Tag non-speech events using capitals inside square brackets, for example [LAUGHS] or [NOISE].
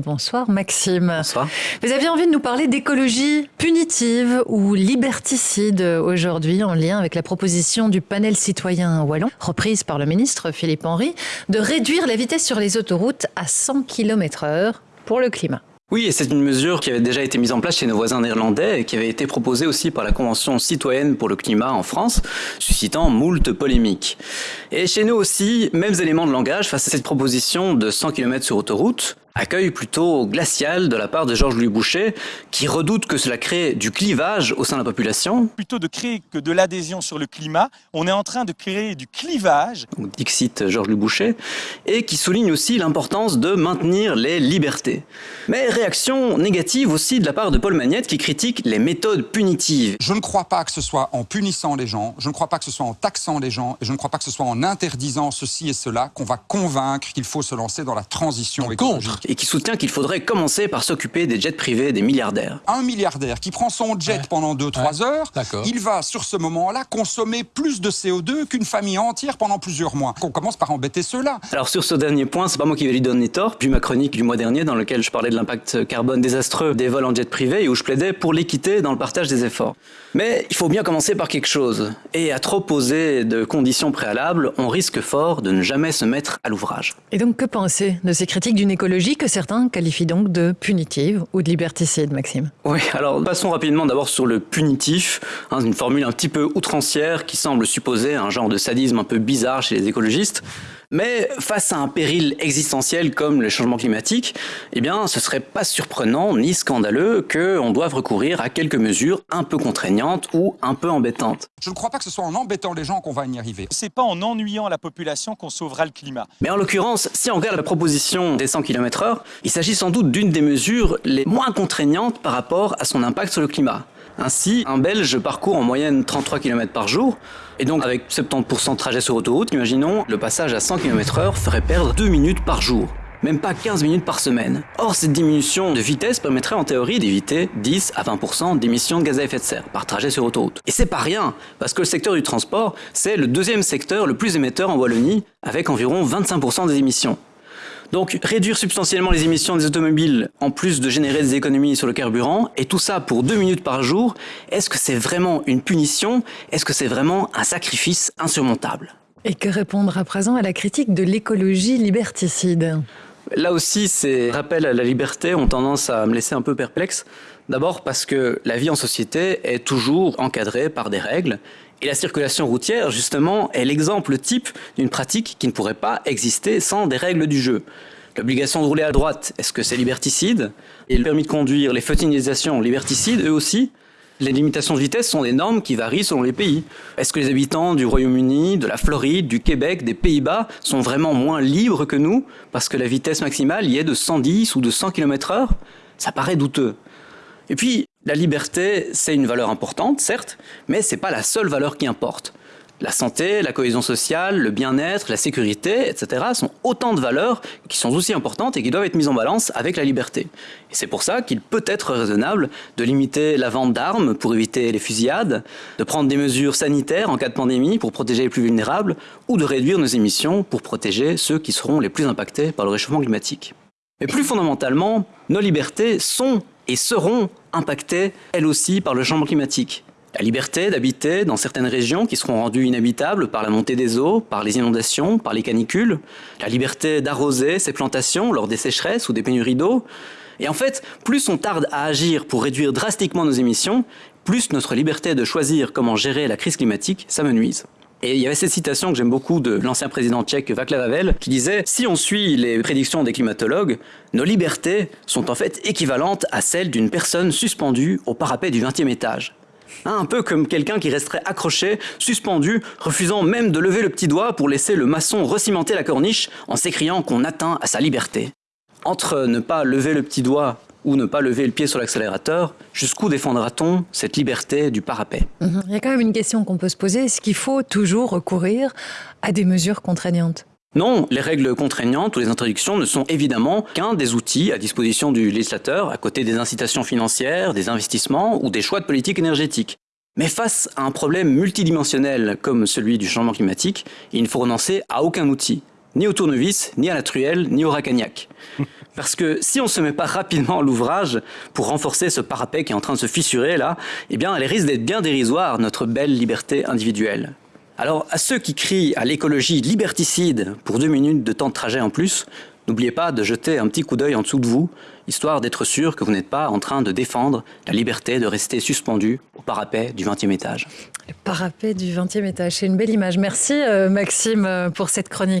Bonsoir Maxime. Bonsoir. Vous aviez envie de nous parler d'écologie punitive ou liberticide aujourd'hui en lien avec la proposition du panel citoyen wallon, reprise par le ministre Philippe Henry, de réduire la vitesse sur les autoroutes à 100 km heure pour le climat. Oui, et c'est une mesure qui avait déjà été mise en place chez nos voisins néerlandais et qui avait été proposée aussi par la Convention citoyenne pour le climat en France, suscitant moult polémiques. Et chez nous aussi, mêmes éléments de langage face à cette proposition de 100 km sur autoroute, accueil plutôt glacial de la part de Georges-Louis Boucher, qui redoute que cela crée du clivage au sein de la population. Plutôt de créer que de l'adhésion sur le climat, on est en train de créer du clivage. Dixit Georges-Louis Boucher, et qui souligne aussi l'importance de maintenir les libertés. Mais réaction négative aussi de la part de Paul Magnette, qui critique les méthodes punitives. Je ne crois pas que ce soit en punissant les gens, je ne crois pas que ce soit en taxant les gens, et je ne crois pas que ce soit en interdisant ceci et cela qu'on va convaincre qu'il faut se lancer dans la transition écologique et qui soutient qu'il faudrait commencer par s'occuper des jets privés des milliardaires. Un milliardaire qui prend son jet pendant 2-3 heures, il va sur ce moment-là consommer plus de CO2 qu'une famille entière pendant plusieurs mois. On commence par embêter ceux-là. Alors sur ce dernier point, c'est pas moi qui vais lui donner tort, vu ma chronique du mois dernier dans lequel je parlais de l'impact carbone désastreux des vols en jet privé et où je plaidais pour l'équité dans le partage des efforts. Mais il faut bien commencer par quelque chose. Et à trop poser de conditions préalables, on risque fort de ne jamais se mettre à l'ouvrage. Et donc que penser de ces critiques d'une écologie que certains qualifient donc de punitive ou de liberticide, Maxime Oui, alors passons rapidement d'abord sur le punitif, hein, une formule un petit peu outrancière qui semble supposer un genre de sadisme un peu bizarre chez les écologistes. Mais face à un péril existentiel comme le changement climatique, eh bien, ce serait pas surprenant ni scandaleux qu'on doive recourir à quelques mesures un peu contraignantes ou un peu embêtantes. Je ne crois pas que ce soit en embêtant les gens qu'on va y arriver. C'est pas en ennuyant la population qu'on sauvera le climat. Mais en l'occurrence, si on regarde la proposition des 100 km heure, il s'agit sans doute d'une des mesures les moins contraignantes par rapport à son impact sur le climat. Ainsi, un Belge parcourt en moyenne 33 km par jour, et donc avec 70% de trajet sur autoroute, imaginons, le passage à 100 km heure ferait perdre 2 minutes par jour même pas 15 minutes par semaine. Or, cette diminution de vitesse permettrait en théorie d'éviter 10 à 20% d'émissions de gaz à effet de serre par trajet sur autoroute. Et c'est pas rien, parce que le secteur du transport, c'est le deuxième secteur le plus émetteur en Wallonie, avec environ 25% des émissions. Donc réduire substantiellement les émissions des automobiles en plus de générer des économies sur le carburant, et tout ça pour deux minutes par jour, est-ce que c'est vraiment une punition? Est-ce que c'est vraiment un sacrifice insurmontable? Et que répondre à présent à la critique de l'écologie liberticide? Là aussi, ces rappels à la liberté ont tendance à me laisser un peu perplexe. D'abord parce que la vie en société est toujours encadrée par des règles et la circulation routière, justement, est l'exemple type d'une pratique qui ne pourrait pas exister sans des règles du jeu. L'obligation de rouler à droite, est-ce que c'est liberticide? Et le permis de conduire, les feutinisations liberticides, eux aussi les limitations de vitesse sont des normes qui varient selon les pays. Est-ce que les habitants du Royaume-Uni, de la Floride, du Québec, des Pays-Bas sont vraiment moins libres que nous parce que la vitesse maximale y est de 110 ou de 100 km heure? Ça paraît douteux. Et puis, la liberté, c'est une valeur importante, certes, mais c'est pas la seule valeur qui importe. La santé, la cohésion sociale, le bien-être, la sécurité, etc. sont autant de valeurs qui sont aussi importantes et qui doivent être mises en balance avec la liberté. Et c'est pour ça qu'il peut être raisonnable de limiter la vente d'armes pour éviter les fusillades, de prendre des mesures sanitaires en cas de pandémie pour protéger les plus vulnérables, ou de réduire nos émissions pour protéger ceux qui seront les plus impactés par le réchauffement climatique. Mais plus fondamentalement, nos libertés sont et seront impactées, elles aussi, par le changement climatique. La liberté d'habiter dans certaines régions qui seront rendues inhabitables par la montée des eaux, par les inondations, par les canicules. La liberté d'arroser ces plantations lors des sécheresses ou des pénuries d'eau. Et en fait, plus on tarde à agir pour réduire drastiquement nos émissions, plus notre liberté de choisir comment gérer la crise climatique s'amenuise. Et il y avait cette citation que j'aime beaucoup de l'ancien président tchèque Václav Havel qui disait Si on suit les prédictions des climatologues, nos libertés sont en fait équivalentes à celles d'une personne suspendue au parapet du 20e étage. Hein, un peu comme quelqu'un qui resterait accroché, suspendu, refusant même de lever le petit doigt pour laisser le maçon recimenter la corniche en s'écriant qu'on atteint à sa liberté. Entre ne pas lever le petit doigt ou ne pas lever le pied sur l'accélérateur, jusqu'où défendra-t-on cette liberté du parapet? Mhm. Il y a quand même une question qu'on peut se poser, est-ce qu'il faut toujours recourir à des mesures contraignantes? Non, les règles contraignantes ou les interdictions ne sont évidemment qu'un des outils à disposition du législateur, à côté des incitations financières, des investissements ou des choix de politique énergétique. Mais face à un problème multidimensionnel comme celui du changement climatique, il ne faut renoncer à aucun outil, ni au tournevis, ni à la truelle, ni au racagnac. [LAUGHS] Parce que si on ne se met pas rapidement à l'ouvrage pour renforcer ce parapet qui est en train de se fissurer là, eh bien, elle risque d'être bien dérisoire, notre belle liberté individuelle. Alors, à ceux qui crient à l'écologie liberticide pour deux minutes de temps de trajet en plus, n'oubliez pas de jeter un petit coup d'œil en dessous de vous, histoire d'être sûr que vous n'êtes pas en train de défendre la liberté de rester suspendu au parapet du 20e étage. Le parapet du 20e étage, c'est une belle image. Merci euh, Maxime euh, pour cette chronique.